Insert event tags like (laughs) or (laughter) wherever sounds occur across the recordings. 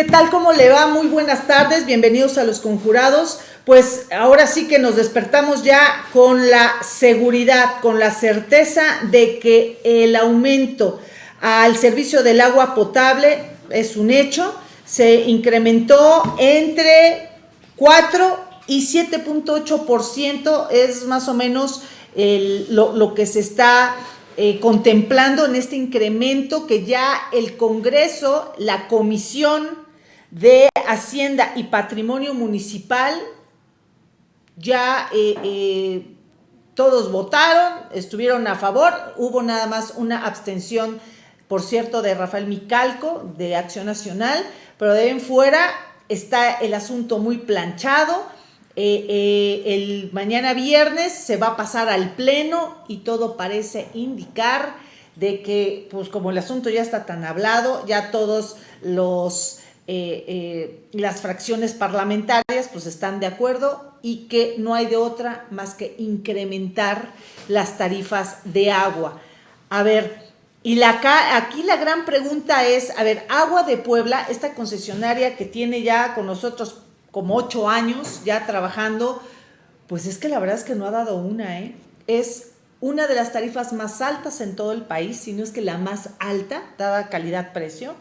¿Qué tal? ¿Cómo le va? Muy buenas tardes, bienvenidos a los conjurados. Pues ahora sí que nos despertamos ya con la seguridad, con la certeza de que el aumento al servicio del agua potable es un hecho. Se incrementó entre 4 y 7.8%, es más o menos lo, que se está eh, contemplando en este incremento que ya el Congreso, la Comisión de Hacienda y Patrimonio Municipal, ya eh, eh, todos votaron, estuvieron a favor, hubo nada más una abstención, por cierto, de Rafael Micalco, de Acción Nacional, pero de en fuera está el asunto muy planchado, eh, el mañana viernes se va a pasar al pleno y todo parece indicar de que, pues como el asunto ya está tan hablado, ya todos los eh, las fracciones parlamentarias pues están de acuerdo y que no hay de otra más que incrementar las tarifas de agua. A ver, y la, aquí la gran pregunta es, a ver, Agua de Puebla, esta concesionaria que tiene ya con nosotros como ocho años ya trabajando, pues es que la verdad es que no ha dado una, ¿eh? Es una de las tarifas más altas en todo el país, si no es que la más alta, dada calidad-precio.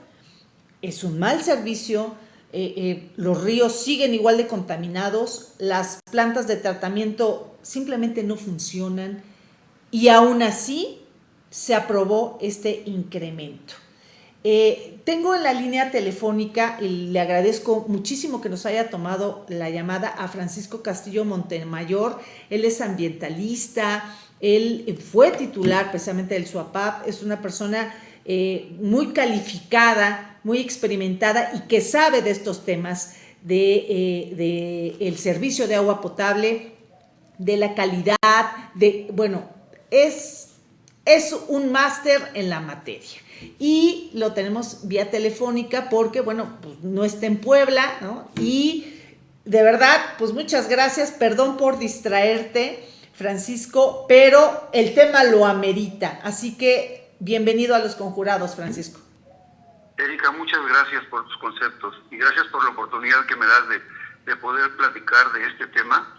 Es un mal servicio, eh, eh, los ríos siguen igual de contaminados, las plantas de tratamiento simplemente no funcionan y aún así se aprobó este incremento. Eh, tengo en la línea telefónica, y le agradezco muchísimo que nos haya tomado la llamada a Francisco Castillo Montemayor. Él es ambientalista, él fue titular precisamente del SUAPAP, es una persona muy calificada, muy experimentada y que sabe de estos temas de, eh, de el servicio de agua potable, de la calidad, de, bueno, es, es un máster en la materia y lo tenemos vía telefónica porque, bueno, pues no está en Puebla, ¿no? Y de verdad, pues muchas gracias, perdón por distraerte, Francisco, pero el tema lo amerita, así que bienvenido a los conjurados, Francisco. Erika, muchas gracias por tus conceptos y gracias por la oportunidad que me das de, de poder platicar de este tema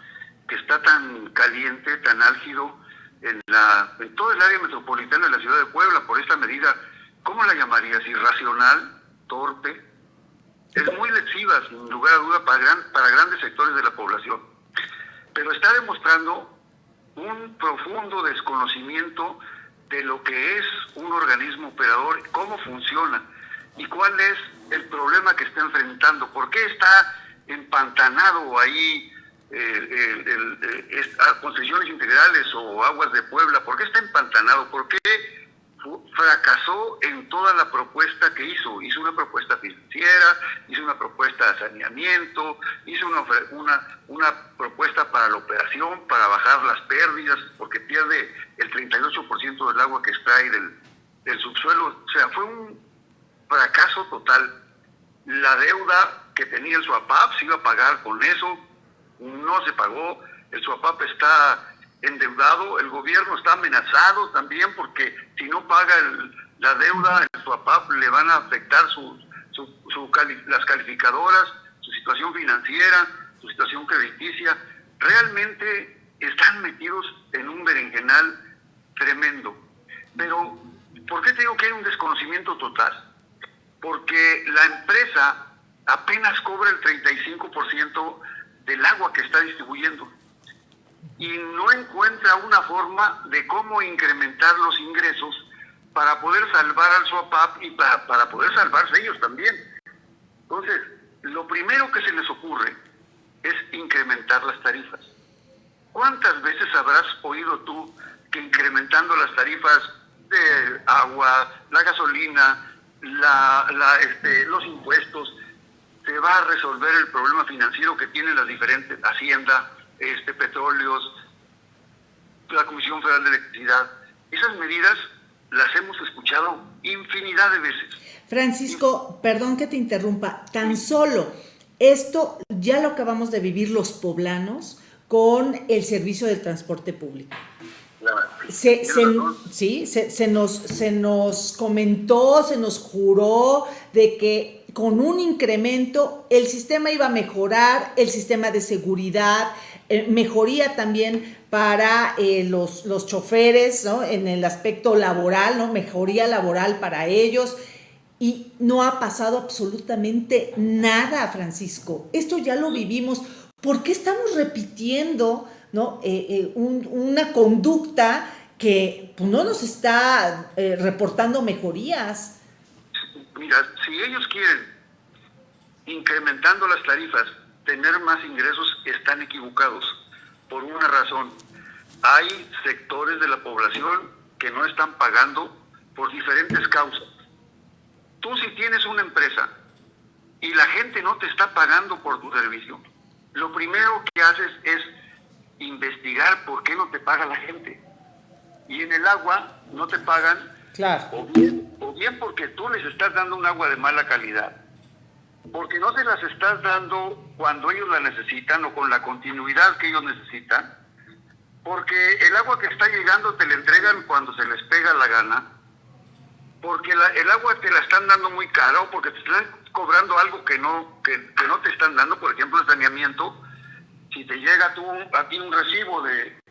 que está tan caliente, tan álgido en, la, en todo el área metropolitana de la ciudad de Puebla por esta medida ¿cómo la llamarías? Irracional, torpe. Es muy lectiva, sin lugar a duda, para, gran, para grandes sectores de la población. Pero está demostrando un profundo desconocimiento de lo que es un organismo operador, cómo funciona y cuál es el problema que está enfrentando, por qué está empantanado ahí eh, el, concesiones integrales o aguas de Puebla, por qué está empantanado, por qué fracasó en toda la propuesta que hizo. Hizo una propuesta financiera, hizo una propuesta de saneamiento, hizo una, una, una propuesta para la operación, para bajar las pérdidas, porque pierde el 38% del agua que extrae del, del subsuelo. O sea, fue un fracaso total. La deuda que tenía el SUAPAP se iba a pagar con eso, no se pagó, el SUAPAP está endeudado, el gobierno está amenazado también porque si no paga la deuda, el SUAPAP le van a afectar las calificadoras, su situación financiera, su situación crediticia. Realmente están metidos en un berenjenal tremendo. Pero, ¿por qué te digo que hay un desconocimiento total? Porque la empresa apenas cobra el 35% del agua que está distribuyendo y no encuentra una forma de cómo incrementar los ingresos para poder salvar al SOAPAP y para, para poder salvarse ellos también. Entonces, lo primero que se les ocurre es incrementar las tarifas. ¿Cuántas veces habrás oído tú que incrementando las tarifas de agua, la gasolina, la, la, este, los impuestos, se va a resolver el problema financiero que tienen las diferentes haciendas, este, petróleos, la Comisión Federal de Electricidad. Esas medidas las hemos escuchado infinidad de veces. Francisco, perdón que te interrumpa, tan solo esto ya lo acabamos de vivir los poblanos con el servicio del transporte público. Se, sí, se, nos, se nos comentó, se nos juró de que con un incremento el sistema iba a mejorar, el sistema de seguridad, eh, mejoría también para eh, los, los, choferes, ¿no? En el aspecto laboral, ¿no? Mejoría laboral para ellos. Y no ha pasado absolutamente nada, Francisco. Esto ya lo vivimos. ¿Por qué estamos repitiendo ¿no? Eh, una conducta que pues, no nos está reportando mejorías? Mira, si ellos quieren, incrementando las tarifas, tener más ingresos, están equivocados. Por una razón, hay sectores de la población que no están pagando por diferentes causas. Tú si tienes una empresa y la gente no te está pagando por tu servicio, lo primero que haces es investigar por qué no te paga la gente. Y en el agua no te pagan claro. o bien o bien porque tú les estás dando un agua de mala calidad, porque no se las estás dando cuando ellos la necesitan o con la continuidad que ellos necesitan, porque el agua que está llegando te la entregan cuando se les pega la gana, porque el agua te la están dando muy caro, porque te están cobrando algo que no, que, que no te están dando, por ejemplo, el saneamiento, si te llega tú, a ti un recibo de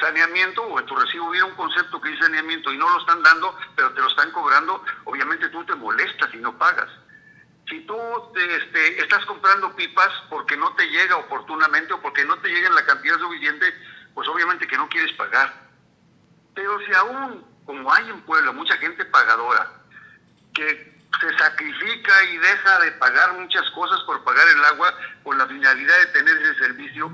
saneamiento o en tu recibo hubiera un concepto que dice saneamiento y no lo están dando, pero te lo están cobrando, obviamente tú te molestas y no pagas. Si tú este, estás comprando pipas porque no te llega oportunamente o porque no te llega en la cantidad suficiente, pues obviamente que no quieres pagar. Pero si aún, como hay en Puebla, mucha gente pagadora, que se sacrifica y deja de pagar muchas cosas por pagar el agua con la finalidad de tener ese servicio,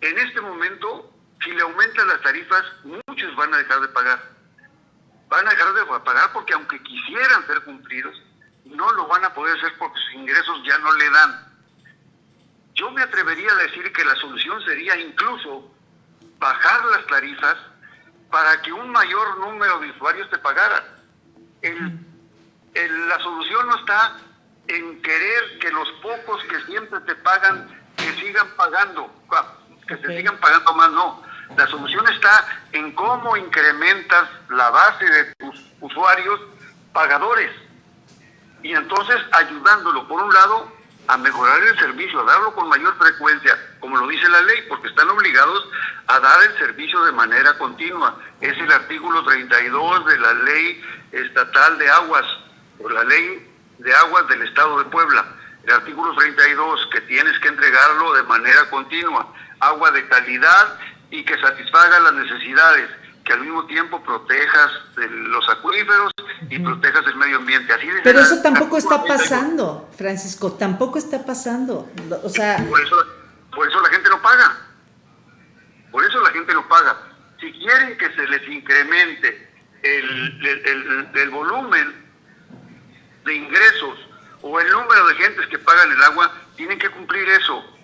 en este momento si le aumentan las tarifas, muchos van a dejar de pagar. Van a dejar de pagar porque aunque quisieran ser cumplidos, no lo van a poder hacer porque sus ingresos ya no le dan. Yo me atrevería a decir que la solución sería incluso bajar las tarifas para que un mayor número de usuarios te pagaran. La solución no está en querer que los pocos que siempre te pagan, que sigan pagando, que se sigan pagando más, no. La solución está en cómo incrementas la base de tus usuarios pagadores y entonces ayudándolo, por un lado, a mejorar el servicio, a darlo con mayor frecuencia, como lo dice la ley, porque están obligados a dar el servicio de manera continua. Es el artículo 32 de la ley estatal de aguas, o la ley de aguas del Estado de Puebla. El artículo 32, que tienes que entregarlo de manera continua. Agua de calidad y que satisfaga las necesidades, que al mismo tiempo protejas los acuíferos y protejas el medio ambiente. Así Pero eso tampoco está pasando, Francisco, tampoco está pasando. O sea... Por eso, por eso la gente no paga. Por eso la gente no paga. Si quieren que se les incremente el, el, el volumen de ingresos o el número de gentes que pagan el agua, tienen que cumplir eso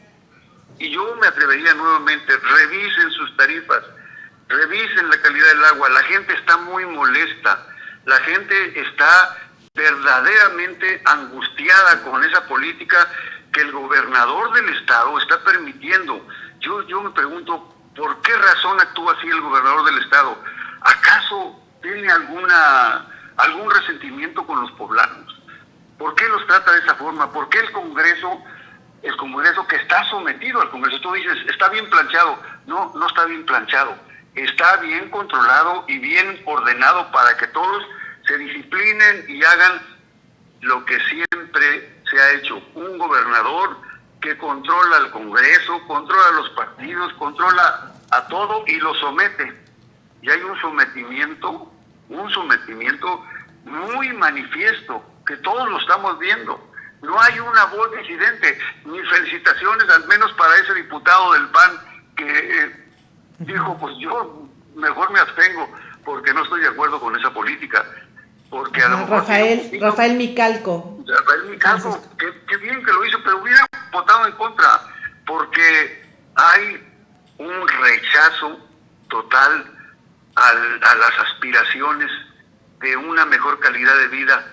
y yo me atrevería nuevamente, revisen sus tarifas, revisen la calidad del agua. La gente está muy molesta, la gente está verdaderamente angustiada con esa política que el gobernador del estado está permitiendo. Yo, yo me pregunto, ¿por qué razón actúa así el gobernador del estado? ¿Acaso tiene alguna algún resentimiento con los poblanos? ¿Por qué los trata de esa forma? ¿Por qué el Congreso el Congreso que está sometido al Congreso. Tú dices, está bien planchado. No, no está bien planchado. Está bien controlado y bien ordenado para que todos se disciplinen y hagan lo que siempre se ha hecho. Un gobernador que controla al Congreso, controla a los partidos, controla a todo y lo somete. Y hay un sometimiento, un sometimiento muy manifiesto, que todos lo estamos viendo no hay una voz disidente, ni felicitaciones al menos para ese diputado del PAN que eh, dijo, pues yo mejor me abstengo porque no estoy de acuerdo con esa política. Porque a lo mejor Rafael, Rafael Micalco. Rafael Micalco, qué, bien que lo hizo, pero hubiera votado en contra, porque hay un rechazo total a las aspiraciones de una mejor calidad de vida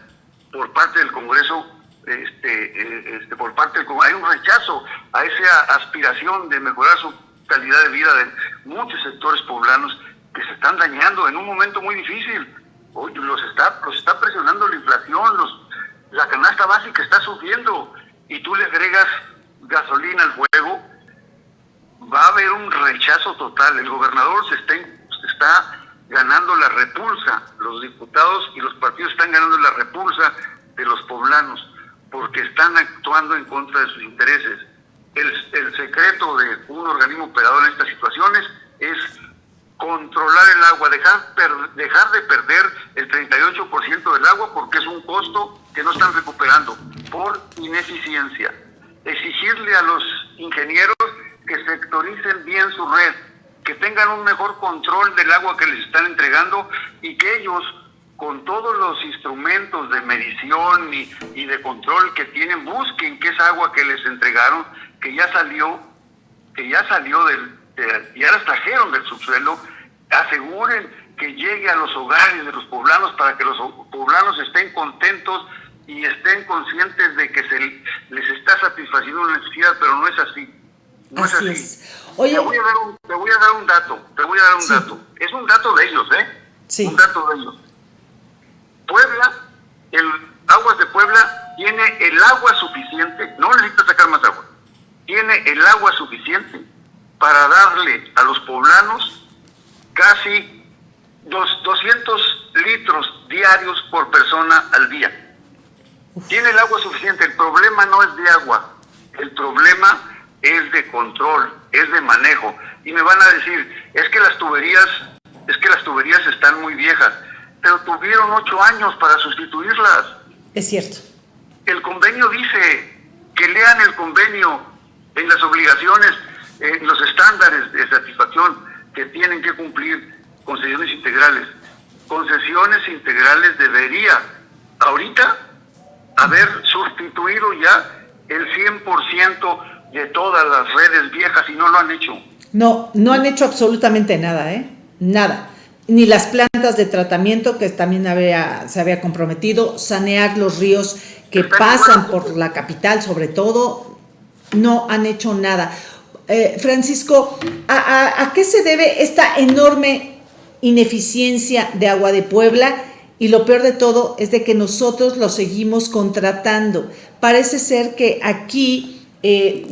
por parte del Congreso este, eh, este, por parte del hay un rechazo a esa aspiración de mejorar su calidad de vida de muchos sectores poblanos que se están dañando en un momento muy difícil. Hoy los está, los está presionando la inflación, los, la canasta básica está subiendo y tú le agregas gasolina al fuego, va a haber un rechazo total. El gobernador se está, está ganando la repulsa, los diputados y los partidos están ganando la repulsa de los poblanos porque están actuando en contra de sus intereses. El, secreto de un organismo operador en estas situaciones es controlar el agua, dejar, dejar de perder el 38% del agua porque es un costo que no están recuperando por ineficiencia. Exigirle a los ingenieros que sectoricen bien su red, que tengan un mejor control del agua que les están entregando y que ellos, con todos los instrumentos de medición y, de control que tienen, busquen que esa agua que les entregaron, que ya salió, que ya salió del, ya las trajeron del subsuelo, aseguren que llegue a los hogares de los poblanos para que los poblanos estén contentos y estén conscientes de que se les está satisfaciendo una necesidad, pero no es así. No es así. Oye, te, voy a dar un, te voy a dar un dato, te voy a dar un dato. Es un dato de ellos, ¿eh? Sí. Un dato de ellos. Puebla, el Aguas de Puebla tiene el agua suficiente, no necesita sacar más agua, tiene el agua suficiente para darle a los poblanos casi dos, 200 litros diarios por persona al día. Tiene el agua suficiente, el problema no es de agua, el problema es de control, es de manejo. Y me van a decir, es que las tuberías, es que las tuberías están muy viejas, pero tuvieron ocho años para sustituirlas. Es cierto. El convenio dice que lean el convenio en las obligaciones eh, los estándares de satisfacción que tienen que cumplir concesiones integrales. Concesiones integrales debería ahorita haber sustituido ya el 100% de todas las redes viejas y no lo han hecho. No, no han hecho absolutamente nada, ¿eh? Nada. Ni las plantas de tratamiento que también había, se había comprometido, sanear los ríos que pasan por la capital sobre todo, no han hecho nada. Eh, Francisco, ¿a, qué se debe esta enorme ineficiencia de agua de Puebla? Y lo peor de todo es de que nosotros lo seguimos contratando. Parece ser que aquí eh,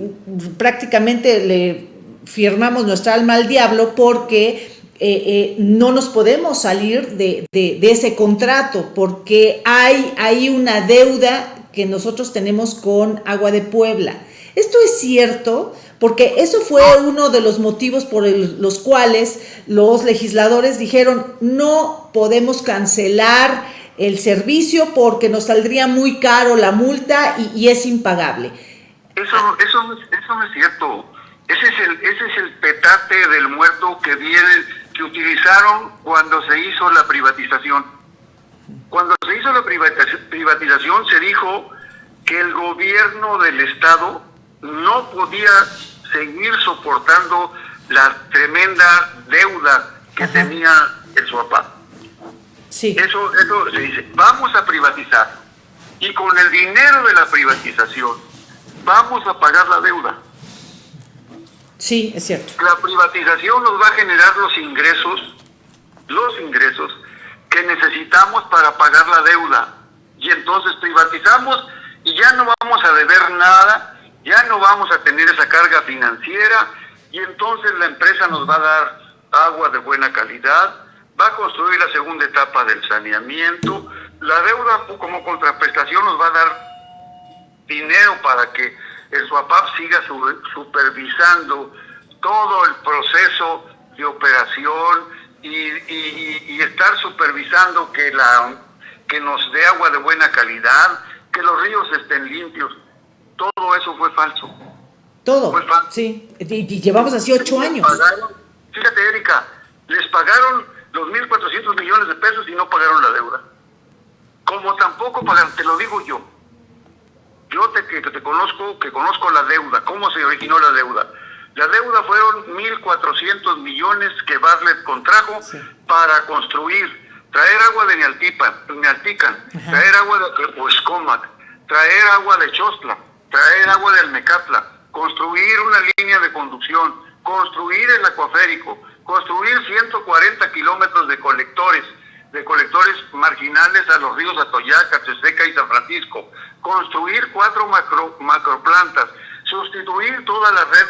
prácticamente le firmamos nuestra alma al diablo porque eh, no nos podemos salir de, de, ese contrato porque hay, hay una deuda que nosotros tenemos con Agua de Puebla. ¿Esto es cierto? porque eso fue uno de los motivos por los cuales los legisladores dijeron no podemos cancelar el servicio porque nos saldría muy caro la multa y, es impagable. Eso, eso, eso no es cierto. Ese es, el, ese es el petate del muerto que viene, que utilizaron cuando se hizo la privatización. Cuando se hizo la privatización se dijo que el gobierno del Estado no podía seguir soportando la tremenda deuda que tenía el SUAPA. Sí. Eso, eso se dice, vamos a privatizar y con el dinero de la privatización vamos a pagar la deuda. Sí, es cierto. La privatización nos va a generar los ingresos, los ingresos que necesitamos para pagar la deuda. Y entonces privatizamos y ya no vamos a deber nada ya no vamos a tener esa carga financiera y entonces la empresa nos va a dar agua de buena calidad, va a construir la segunda etapa del saneamiento, la deuda como contraprestación nos va a dar dinero para que el SUAPAP siga supervisando todo el proceso de operación y, estar supervisando que, la, que nos dé agua de buena calidad, que los ríos estén limpios todo eso fue falso. Todo. Sí, y, llevamos así ocho años. fíjate, Erika, les pagaron los 1.400 millones de pesos y no pagaron la deuda. Como tampoco pagaron, te lo digo yo. Yo te, que, te conozco, que conozco la deuda, cómo se originó la deuda. La deuda fueron 1.400 millones que Bartlett contrajo para construir, traer agua de Nealtican, traer agua de Oescomac, traer agua de Chostla, traer agua del Mecatla, construir una línea de conducción, construir el acuaférico, construir 140 kilómetros de colectores de colectores marginales a los ríos Atoyac, Teseca y San Francisco, construir cuatro macro, macroplantas, sustituir toda la red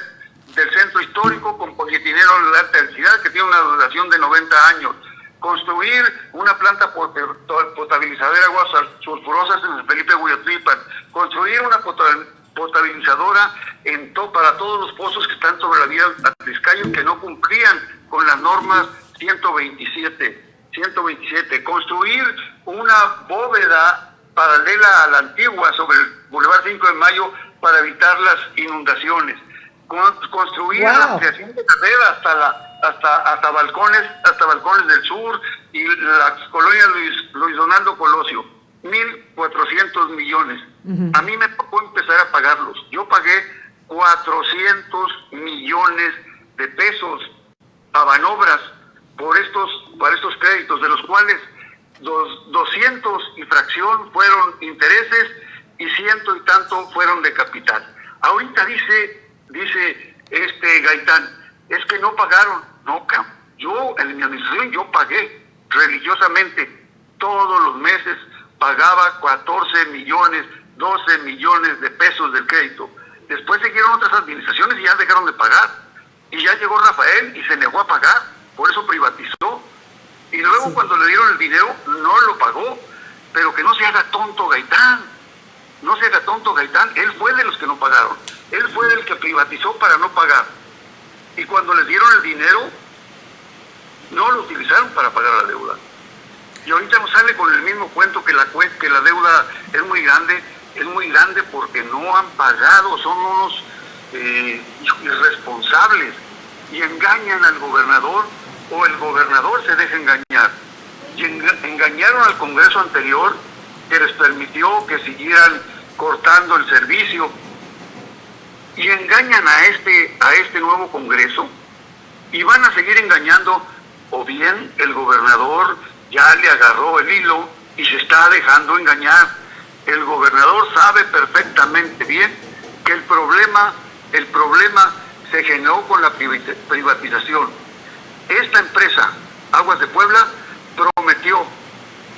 del centro histórico con polietileno de alta densidad que tiene una duración de 90 años, construir una planta potabilizadora de aguas sulfurosas en el Felipe Huyotripan, construir una potabilizadora en para todos los pozos que están sobre la vía Atliscayo que no cumplían con las normas 127. 127, construir una bóveda paralela a la antigua sobre el Boulevard 5 de Mayo para evitar las inundaciones, construir la ampliación de carrera hasta la hasta hasta balcones hasta balcones del sur y la colonia Luis, Luis Donaldo Colosio, 1.400 millones. A mí me tocó empezar a pagarlos. Yo pagué 400 millones de pesos a Banobras por estos, para estos créditos, de los cuales dos, 200 y fracción fueron intereses y ciento y tanto fueron de capital. Ahorita dice, dice este Gaitán, es que no pagaron. No, yo en mi administración yo pagué religiosamente todos los meses, pagaba 14 millones, 12 millones de pesos del crédito. Después siguieron otras administraciones y ya dejaron de pagar. Y ya llegó Rafael y se negó a pagar, por eso privatizó. Y luego cuando le dieron el dinero, no lo pagó. Pero que no se haga tonto Gaitán. No se haga tonto Gaitán. Él fue de los que no pagaron. Él fue el que privatizó para no pagar. Y cuando les dieron el dinero, no lo utilizaron para pagar la deuda. Y ahorita nos sale con el mismo cuento que la, que la deuda es muy grande es muy grande porque no han pagado, son unos eh, irresponsables y engañan al gobernador o el gobernador se deja engañar. Y engañaron al Congreso anterior que les permitió que siguieran cortando el servicio y engañan a este a este nuevo Congreso y van a seguir engañando o bien el gobernador ya le agarró el hilo y se está dejando engañar el gobernador sabe perfectamente bien que el problema, el problema se generó con la privatización. Esta empresa, Aguas de Puebla, prometió,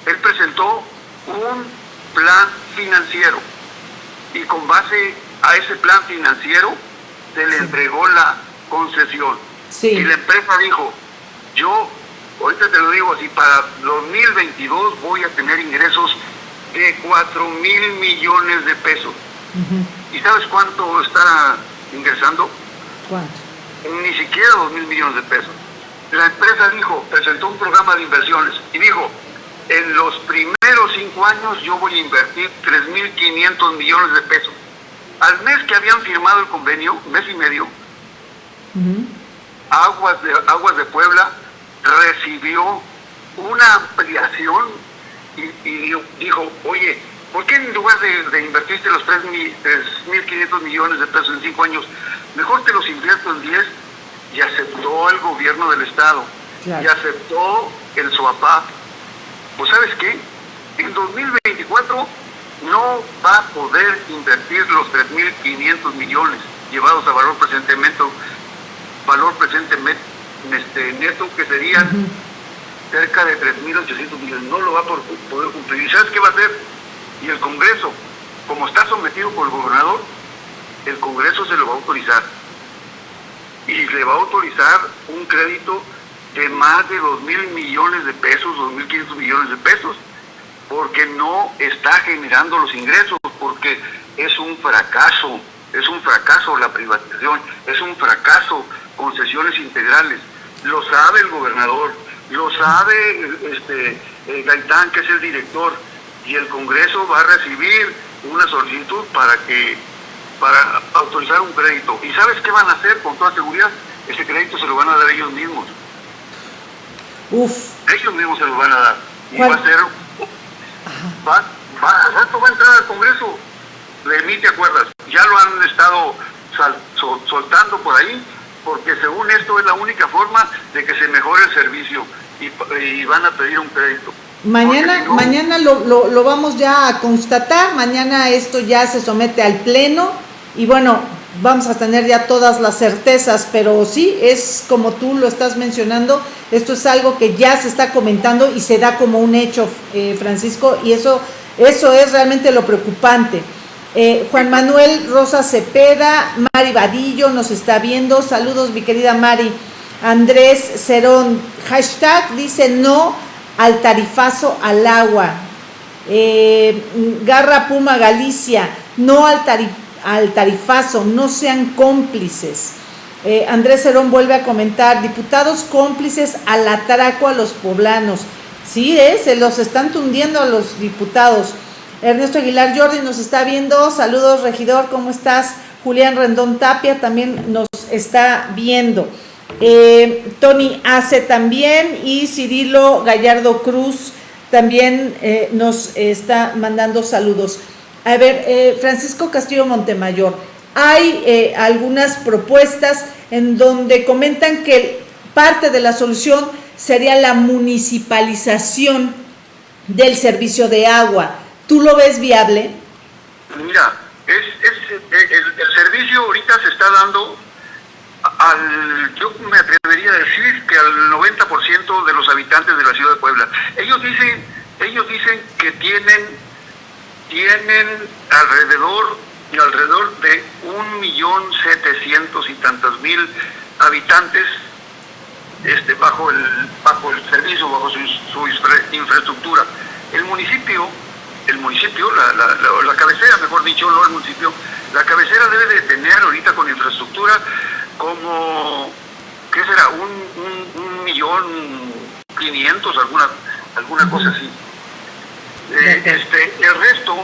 él presentó un plan financiero y con base a ese plan financiero se le entregó la concesión. Y la empresa dijo, yo, ahorita te lo digo así, para 2022 voy a tener ingresos de 4 mil millones de pesos. ¿Y sabes cuánto está ingresando? ¿Cuánto? Ni siquiera 2 mil millones de pesos. La empresa dijo, presentó un programa de inversiones y dijo, en los primeros cinco años yo voy a invertir 3.500 millones de pesos. Al mes que habían firmado el convenio, mes y medio, Aguas, de, Aguas de Puebla recibió una ampliación y, dijo, oye, ¿por qué en lugar de, invertirte los 3.500 millones de pesos en 5 años, mejor te los invierto en 10? Y aceptó el gobierno del Estado, y aceptó el SOAPAP. Pues sabes qué, en 2024 no va a poder invertir los 3.500 millones llevados a valor presentemente, valor presentemente este, neto que serían cerca de 3.800 millones. No lo va a poder cumplir. ¿Y sabes qué va a hacer? Y el Congreso, como está sometido por el gobernador, el Congreso se lo va a autorizar. Y le va a autorizar un crédito de más de 2.000 millones de pesos, 2.500 millones de pesos, porque no está generando los ingresos, porque es un fracaso, es un fracaso la privatización, es un fracaso concesiones integrales. Lo sabe el gobernador, lo sabe este, eh, Gaitán, que es el director, y el Congreso va a recibir una solicitud para que para autorizar un crédito. ¿Y sabes qué van a hacer con toda seguridad? Ese crédito se lo van a dar ellos mismos. Uf. Ellos mismos se lo van a dar. Y va a ser... Va, va, va a entrar al Congreso. De mí te acuerdas. Ya lo han estado soltando por ahí porque según esto es la única forma de que se mejore el servicio y, van a pedir un crédito. Mañana, mañana lo, lo, vamos ya a constatar, mañana esto ya se somete al pleno y bueno, vamos a tener ya todas las certezas, pero sí, es como tú lo estás mencionando, esto es algo que ya se está comentando y se da como un hecho, eh, Francisco, y eso, eso es realmente lo preocupante. Eh, Juan Manuel Rosa Cepeda, Mari Vadillo nos está viendo, saludos mi querida Mari. Andrés Cerón, hashtag dice no al tarifazo al agua. Eh, Garra Puma Galicia, no al tarifazo al tarifazo, no sean cómplices. Eh, Andrés Cerón vuelve a comentar, diputados cómplices al atraco a los poblanos. Sí, eh, se los están tundiendo a los diputados. Ernesto Aguilar Jordi nos está viendo. Saludos, regidor, ¿cómo estás? Julián Rendón Tapia también nos está viendo. Eh, Tony Ace también y Cirilo Gallardo Cruz también eh, nos está mandando saludos. A ver, eh, Francisco Castillo Montemayor, hay eh, algunas propuestas en donde comentan que parte de la solución sería la municipalización del servicio de agua. ¿Tú lo ves viable? Mira, es, el, servicio ahorita se está dando al, yo me atrevería a decir que al 90% de los habitantes de la ciudad de Puebla. Ellos dicen, ellos dicen que tienen tienen alrededor, alrededor de un millón setecientos y tantos mil habitantes este, bajo, el, bajo el servicio, bajo su, infraestructura. El municipio, el municipio, la, la, cabecera, mejor dicho, no el municipio, la cabecera debe de tener ahorita con infraestructura como, ¿qué será? Un, un, millón quinientos, alguna, alguna cosa así. Eh, este, el resto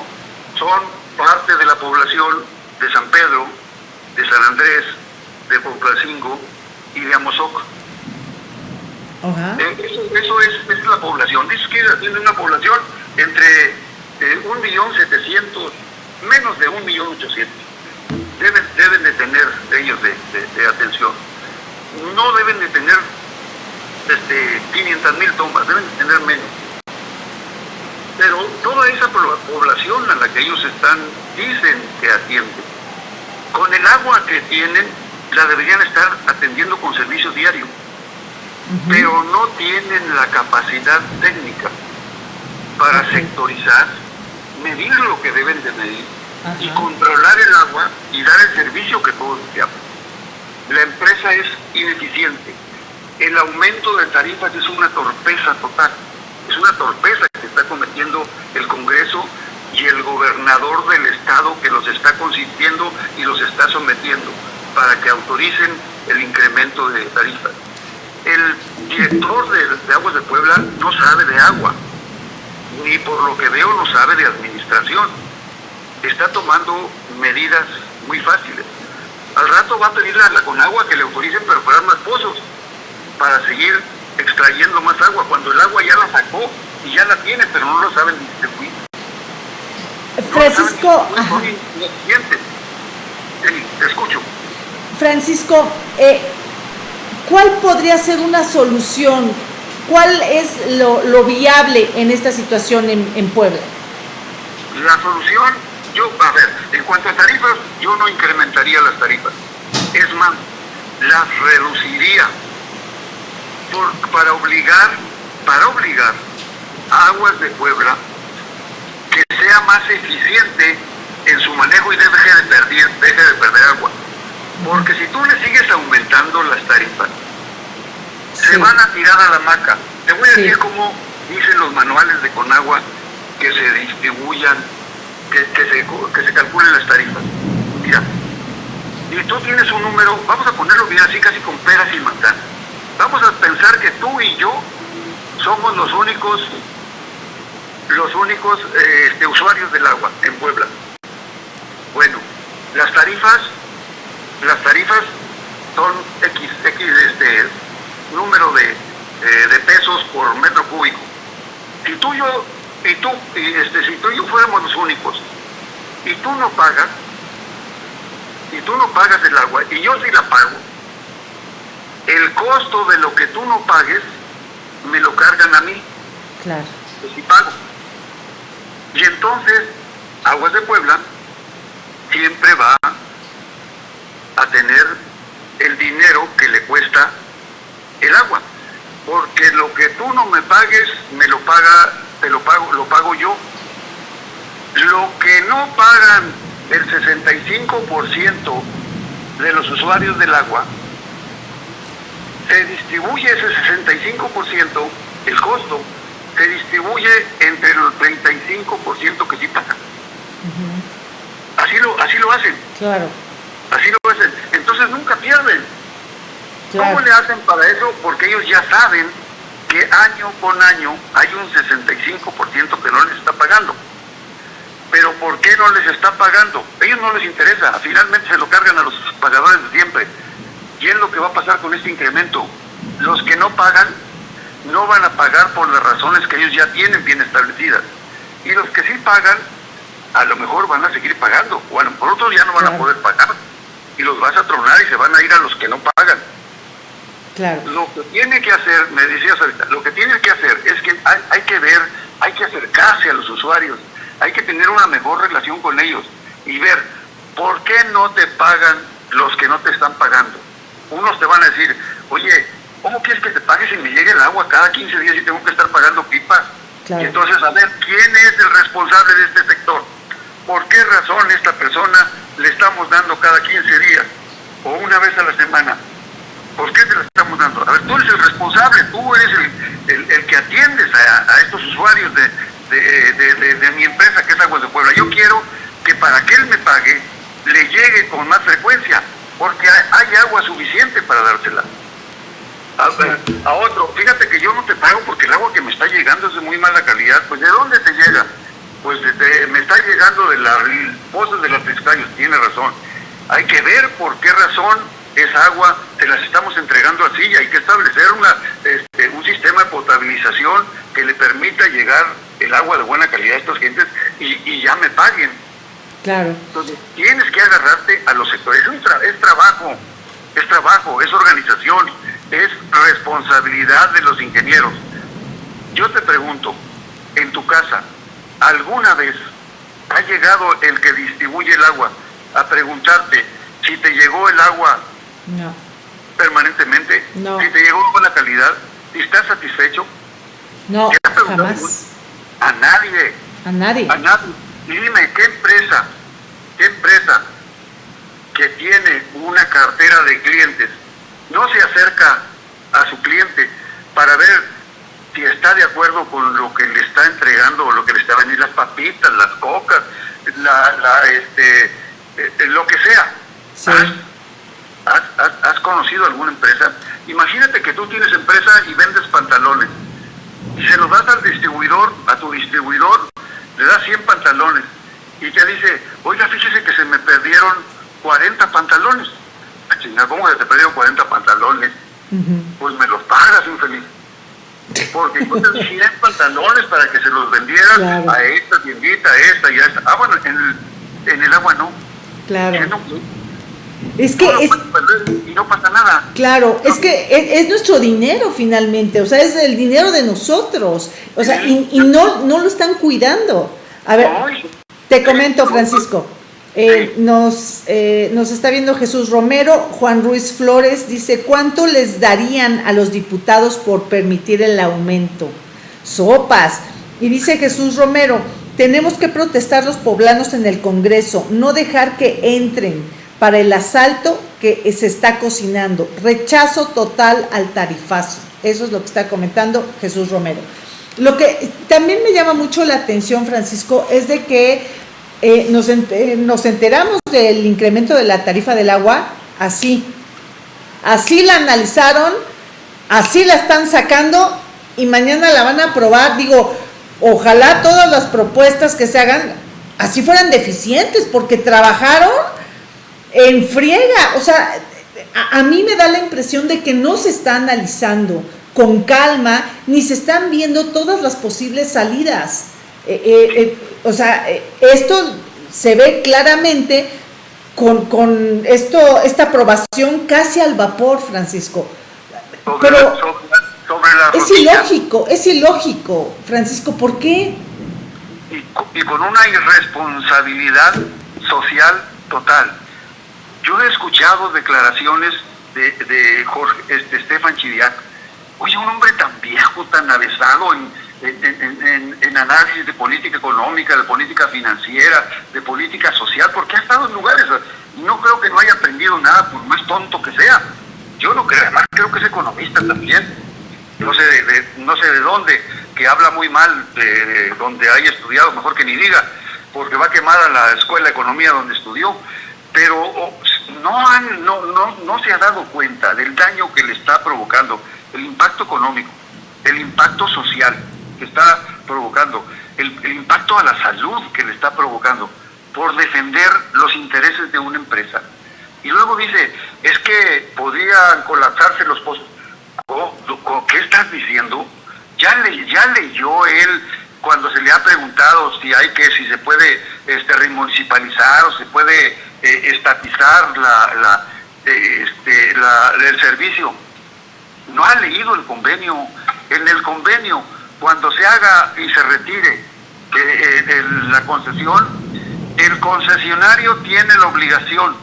son parte de la población de San Pedro, de San Andrés, de Poplacingo y de Amozoc. Eh, eso, es, la población. Dice que tiene una población entre eh, un millón setecientos, menos de un millón ochocientos. Deben, deben de tener ellos de, atención. No deben de tener este, 500 mil tomas, deben de tener menos pero toda esa población a la que ellos están, dicen que atienden, con el agua que tienen, la deberían estar atendiendo con servicio diario, pero no tienen la capacidad técnica para sectorizar, medir lo que deben de medir y controlar el agua y dar el servicio que todos deseamos. La empresa es ineficiente. El aumento de tarifas es una torpeza total. Es una torpeza cometiendo el Congreso y el gobernador del estado que los está consintiendo y los está sometiendo para que autoricen el incremento de tarifas. El director de, Aguas de Puebla no sabe de agua, ni por lo que veo no sabe de administración. Está tomando medidas muy fáciles. Al rato va a pedirle a la agua que le autoricen perforar más pozos para seguir extrayendo más agua, cuando el agua ya la sacó y ya la tiene, pero no lo saben distribuir. Francisco, te escucho. Francisco, eh, ¿cuál podría ser una solución? ¿Cuál es lo, lo viable en esta situación en, en Puebla? La solución, yo, a ver, en cuanto a tarifas, yo no incrementaría las tarifas. Es más, las reduciría para obligar, para obligar Aguas de Puebla que sea más eficiente en su manejo y deje de perder, deje de perder agua. Porque si tú le sigues aumentando las tarifas, se van a tirar a la maca. Te voy a decir cómo dicen los manuales de Conagua que se distribuyan, que, se, que se calculen las tarifas. Mira, y tú tienes un número, vamos a ponerlo bien así, casi con peras y manzanas Vamos a pensar que tú y yo somos los únicos los únicos este, usuarios del agua en Puebla. Bueno, las tarifas, las tarifas son X, X este, número de, eh, de pesos por metro cúbico. Si tú y yo, y tú, y este, si tú y yo fuéramos los únicos, y tú no pagas, y tú no pagas el agua, y yo sí la pago, el costo de lo que tú no pagues me lo cargan a mí. Claro. Pues sí pago. Y entonces, Aguas de Puebla siempre va tener el dinero que le cuesta el agua. Porque lo que tú no me pagues, me lo paga, te lo pago, lo pago yo. Lo que no pagan el 65% de los usuarios del agua, se distribuye ese 65%, el costo, se distribuye entre el 35% que sí pagan. Así lo, así lo hacen. Claro. Así lo hacen. Entonces nunca pierden. ¿Cómo le hacen para eso? Porque ellos ya saben que año con año hay un 65% que no les está pagando. Pero ¿por qué no les está pagando? A ellos no les interesa. Finalmente se lo cargan a los pagadores de siempre. ¿Y es lo que va a pasar con este incremento? Los que no pagan no van a pagar por las razones que ellos ya tienen bien establecidas. Y los que sí pagan, a lo mejor van a seguir pagando. O a lo mejor otros ya no van a poder pagar. Y los vas a tronar y se van a ir a los que no pagan. Claro. Lo que tiene que hacer, me decías ahorita, lo que tiene que hacer es que hay, hay que ver, hay que acercarse a los usuarios, hay que tener una mejor relación con ellos y ver por qué no te pagan los que no te están pagando. Unos te van a decir, oye, ¿cómo quieres que te pague si me llegue el agua cada 15 días y tengo que estar pagando pipas? Y entonces, a ver, ¿quién es el responsable de este sector? ¿Por qué razón esta persona le estamos dando cada 15 días o una vez a la semana? ¿Por qué te la estamos dando? A ver, tú eres el responsable, tú eres el, el, que atiendes a, estos usuarios de, de, de, mi empresa que es Aguas de Puebla. Yo quiero que para que él me pague, le llegue con más frecuencia, porque hay agua suficiente para dársela. A, a, otro, fíjate que yo no te pago porque el agua que me está llegando es de muy mala calidad, pues ¿de dónde te llega? Pues me está llegando de las pozas de los pescayos, tiene razón. Hay que ver por qué razón esa agua te las estamos entregando así y hay que establecer una, este, un sistema de potabilización que le permita llegar el agua de buena calidad a estas gentes y, ya me paguen. Claro. Entonces, tienes que agarrarte a los sectores. Es, es trabajo, es trabajo, es organización, es responsabilidad de los ingenieros. Yo te pregunto, en tu casa, ¿alguna vez ha llegado el que distribuye el agua a preguntarte si te llegó el agua no. Permanentemente. No. Si te llegó con la calidad, si estás satisfecho. No, jamás. A nadie. A nadie. A nadie. Dime, ¿qué empresa, qué empresa que tiene una cartera de clientes no se acerca a su cliente para ver si está de acuerdo con lo que le está entregando o lo que le está vendiendo, las papitas, las cocas, la, la este, eh, lo que sea? Sí. ¿Has, conocido alguna empresa? Imagínate que tú tienes empresa y vendes pantalones y se los das al distribuidor, a tu distribuidor, le das 100 pantalones y te dice, oiga, fíjese que se me perdieron 40 pantalones. Ah, ¿cómo se te perdieron 40 pantalones? Pues me los pagas, infeliz. Porque entonces 100 (laughs) pantalones para que se los vendieras a esta tiendita, a esta y a esta. Ah, bueno, en el, en el agua no. Claro. Es que es, y no pasa nada. Claro, es que es, nuestro dinero finalmente, o sea, es el dinero de nosotros, o sea, y, no, no lo están cuidando. A ver, te comento, Francisco. Eh, eh, nos está viendo Jesús Romero, Juan Ruiz Flores dice, ¿cuánto les darían a los diputados por permitir el aumento? Sopas. Y dice Jesús Romero, tenemos que protestar los poblanos en el Congreso, no dejar que entren para el asalto que se está cocinando. Rechazo total al tarifazo. Eso es lo que está comentando Jesús Romero. Lo que también me llama mucho la atención, Francisco, es de que eh, nos, nos enteramos del incremento de la tarifa del agua así. Así la analizaron, así la están sacando y mañana la van a aprobar. Digo, ojalá todas las propuestas que se hagan así fueran deficientes, porque trabajaron en friega. O sea, a, mí me da la impresión de que no se está analizando con calma, ni se están viendo todas las posibles salidas. Eh, eh, o sea, esto se ve claramente con, esto, esta aprobación casi al vapor, Francisco. Pero es ilógico, es ilógico, Francisco, ¿por qué? y con una irresponsabilidad social total Yo he escuchado declaraciones de, de Jorge, este, Estefan Chidiac. Oye, un hombre tan viejo, tan avesado en, en, análisis de política económica, de política financiera, de política social, porque ha estado en lugares, no creo que no haya aprendido nada, por más tonto que sea. Yo no creo, además creo que es economista también. No sé de, no sé de dónde, que habla muy mal de, donde haya estudiado, mejor que ni diga, porque va a quemar a la escuela de economía donde estudió. Pero no, han, no, no, no se ha dado cuenta del daño que le está provocando, el impacto económico, el impacto social que está provocando, el, impacto a la salud que le está provocando por defender los intereses de una empresa. Y luego dice, es que podrían colapsarse los pozos. ¿Qué estás diciendo? Ya, le, ya leyó él cuando se le ha preguntado si hay que, si se puede este, remunicipalizar o se puede eh, estatizar la, la, este, la, el servicio. No ha leído el convenio. En el convenio cuando se haga y se retire eh, la concesión, el concesionario tiene la obligación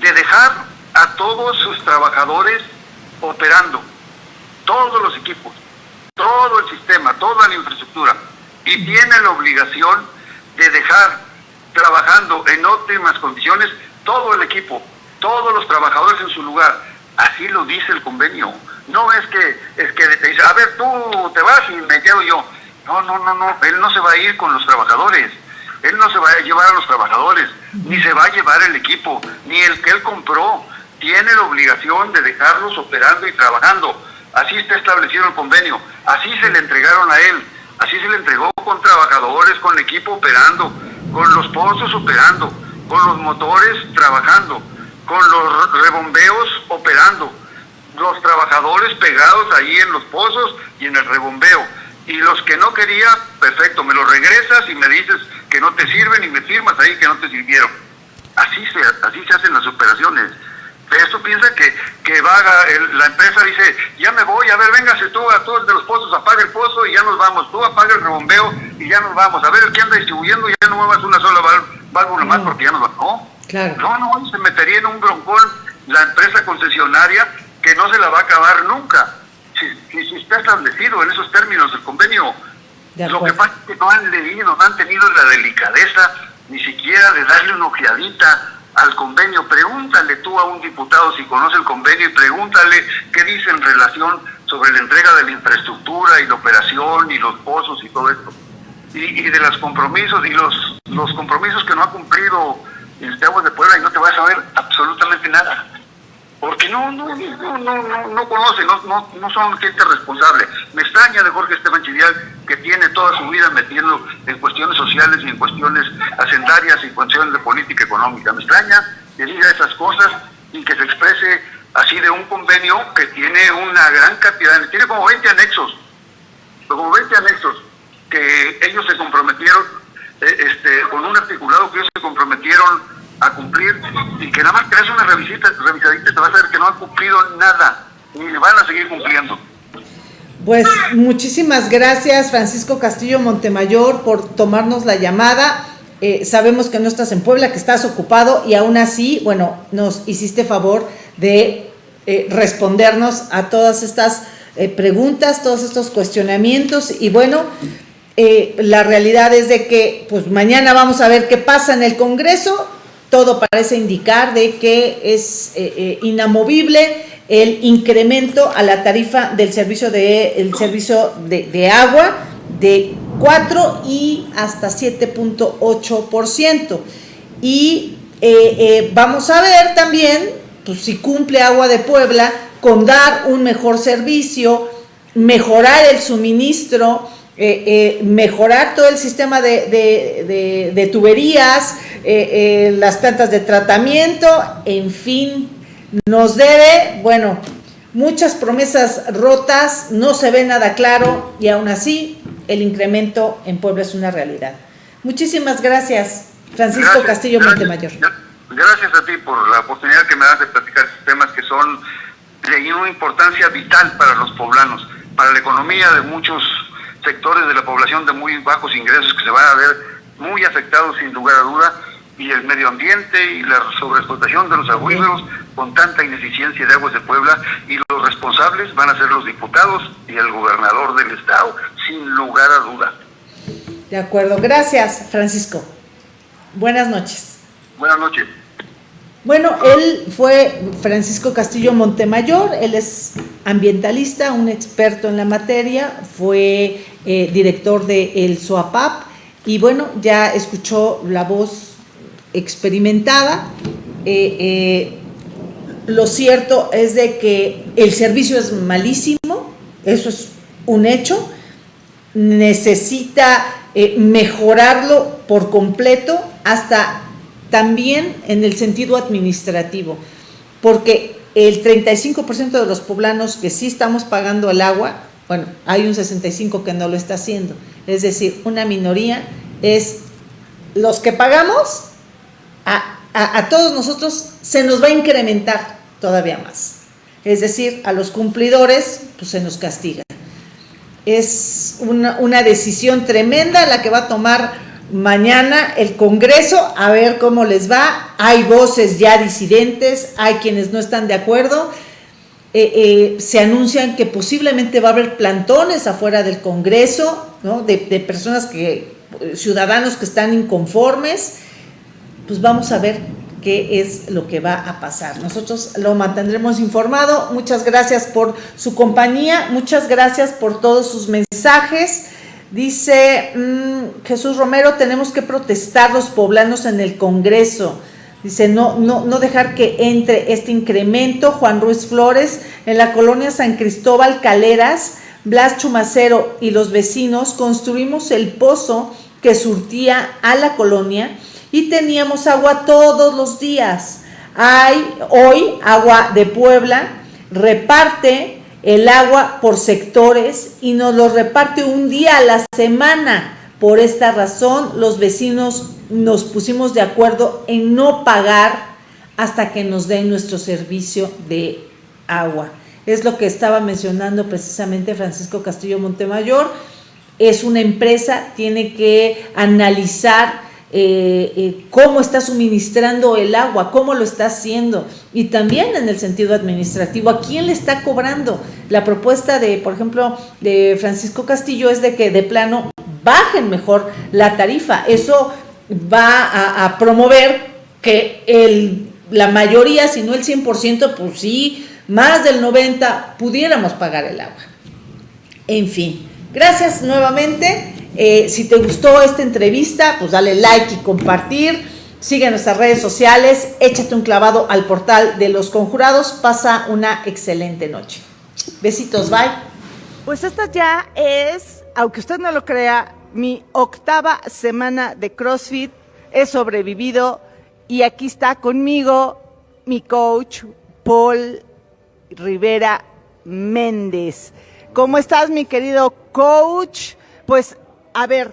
de dejar a todos sus trabajadores operando, todos los equipos, todo el sistema, toda la infraestructura, y tiene la obligación de dejar trabajando en óptimas condiciones todo el equipo, todos los trabajadores en su lugar. Así lo dice el convenio. No es que, es que te dice, a ver, tú te vas y me quedo yo. No, no, no, no, él no se va a ir con los trabajadores. Él no se va a llevar a los trabajadores, ni se va a llevar el equipo, ni el que él compró. Tiene la obligación de dejarlos operando y trabajando. Así está establecido el convenio. Así se le entregaron a él. Así se le entregó con trabajadores, con el equipo operando, con los pozos operando, con los motores trabajando, con los rebombeos operando los trabajadores pegados ahí en los pozos y en el rebombeo. Y los que no quería, perfecto, me lo regresas y me dices que no te sirven y me firmas ahí que no te sirvieron. Así se, así se hacen las operaciones. Eso piensa que, que va la empresa dice, ya me voy, a ver, véngase tú a todos de los pozos, apaga el pozo y ya nos vamos. Tú apaga el rebombeo y ya nos vamos. A ver, el que anda distribuyendo ya no muevas una sola válvula más porque ya nos vamos. No, no, no, se metería en un broncón la empresa concesionaria que no se la va a acabar nunca. Si, si, está establecido en esos términos el convenio, lo que pasa es que no han leído, no han tenido la delicadeza ni siquiera de darle una ojeadita al convenio. Pregúntale tú a un diputado si conoce el convenio y pregúntale qué dice en relación sobre la entrega de la infraestructura y la operación y los pozos y todo esto. Y, y de los compromisos y los, los compromisos que no ha cumplido el de Aguas de Puebla y no te vas a saber absolutamente nada porque no, no, no, no, no, conoce, no, no, no son gente responsable. Me extraña de Jorge Esteban Chidial que tiene toda su vida metiendo en cuestiones sociales y en cuestiones hacendarias y cuestiones de política económica. Me extraña que diga esas cosas y que se exprese así de un convenio que tiene una gran cantidad, tiene como 20 anexos, como 20 anexos que ellos se comprometieron, eh, este, con un articulado que ellos se comprometieron a cumplir y que nada más te haces una revisita, revisadita te vas a ver que no han cumplido nada ni van a seguir cumpliendo. Pues muchísimas gracias Francisco Castillo Montemayor por tomarnos la llamada. Eh, sabemos que no estás en Puebla, que estás ocupado y aún así, bueno, nos hiciste favor de eh, respondernos a todas estas eh, preguntas, todos estos cuestionamientos y bueno, la realidad es de que pues mañana vamos a ver qué pasa en el Congreso todo parece indicar de que es eh, eh, inamovible el incremento a la tarifa del servicio de, el servicio de, agua de 4 y hasta 7.8%. Y eh, vamos a ver también pues, si cumple Agua de Puebla con dar un mejor servicio, mejorar el suministro, eh, eh, mejorar todo el sistema de, tuberías, eh, las plantas de tratamiento, en fin, nos debe, bueno, muchas promesas rotas, no se ve nada claro y aún así el incremento en Puebla es una realidad. Muchísimas gracias, Francisco Castillo Montemayor. Gracias a ti por la oportunidad que me das de platicar temas que son de una importancia vital para los poblanos, para la economía de muchos sectores de la población de muy bajos ingresos que se van a ver muy afectados sin lugar a duda y el medio ambiente y la sobreexplotación de los acuíferos con tanta ineficiencia de aguas de Puebla y los responsables van a ser los diputados y el gobernador del estado, sin lugar a duda. De acuerdo, gracias Francisco. Buenas noches. Buenas noches. Bueno, él fue Francisco Castillo Montemayor, él es ambientalista, un experto en la materia, fue eh, director de el SOAPAP y bueno, ya escuchó la voz experimentada. Eh, eh, lo cierto es de que el servicio es malísimo, eso es un hecho, necesita mejorarlo por completo hasta también en el sentido administrativo, porque el 35% de los poblanos que sí estamos pagando el agua, bueno, hay un 65% que no lo está haciendo, es decir, una minoría es los que pagamos, a, a, todos nosotros se nos va a incrementar todavía más. Es decir, a los cumplidores pues se nos castiga. Es una, una decisión tremenda la que va a tomar mañana el Congreso, a ver cómo les va. Hay voces ya disidentes, hay quienes no están de acuerdo. Eh, eh, se anuncian que posiblemente va a haber plantones afuera del Congreso, ¿no? de, personas que, ciudadanos que están inconformes. Pues vamos a ver qué es lo que va a pasar. Nosotros lo mantendremos informado. Muchas gracias por su compañía, muchas gracias por todos sus mensajes. Dice mm, Jesús Romero, tenemos que protestar los poblanos en el Congreso. Dice, no, no, no dejar que entre este incremento. Juan Ruiz Flores, en la colonia San Cristóbal Caleras, Blas Chumacero y los vecinos construimos el pozo que surtía a la colonia y teníamos agua todos los días. Hay hoy agua de Puebla, reparte el agua por sectores y nos lo reparte un día a la semana. Por esta razón, los vecinos nos pusimos de acuerdo en no pagar hasta que nos den nuestro servicio de agua. Es lo que estaba mencionando precisamente Francisco Castillo Montemayor. Es una empresa, tiene que analizar eh, eh, cómo está suministrando el agua, cómo lo está haciendo y también en el sentido administrativo, a quién le está cobrando. La propuesta de, por ejemplo, de Francisco Castillo es de que de plano bajen mejor la tarifa. Eso va a, promover que la mayoría, si no el 100%, pues sí, más del 90% pudiéramos pagar el agua. En fin, gracias nuevamente. Eh, si te gustó esta entrevista, pues dale like y compartir. Sigue nuestras redes sociales, échate un clavado al portal de los conjurados. Pasa una excelente noche. Besitos, bye. Pues esta ya es, aunque usted no lo crea, mi octava semana de CrossFit. He sobrevivido y aquí está conmigo mi coach Paul Rivera Méndez. ¿Cómo estás, mi querido coach? Pues a ver,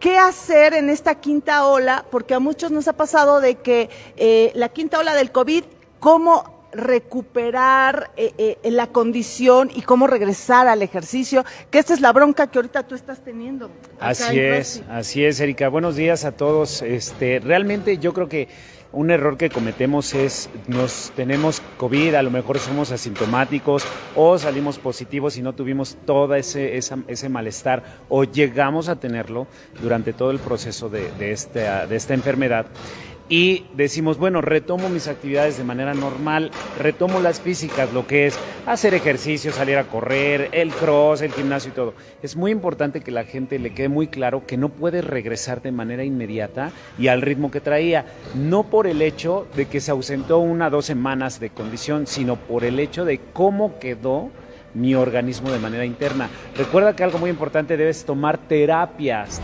¿qué hacer en esta quinta ola? Porque a muchos nos ha pasado de que eh, la quinta ola del COVID, ¿cómo recuperar eh, eh, la condición y cómo regresar al ejercicio, que esta es la bronca que ahorita tú estás teniendo. Así es, así es, Erika. Buenos días a todos. Este, realmente yo creo que un error que cometemos es, nos tenemos COVID, a lo mejor somos asintomáticos o salimos positivos y no tuvimos todo ese, ese malestar o llegamos a tenerlo durante todo el proceso de, de, de esta enfermedad y decimos, bueno, retomo mis actividades de manera normal, retomo las físicas, lo que es hacer ejercicio, salir a correr, el cross, el gimnasio y todo. Es muy importante que la gente le quede muy claro que no puede regresar de manera inmediata y al ritmo que traía, no por el hecho de que se ausentó una o dos semanas de condición, sino por el hecho de cómo quedó mi organismo de manera interna. Recuerda que algo muy importante debes tomar terapias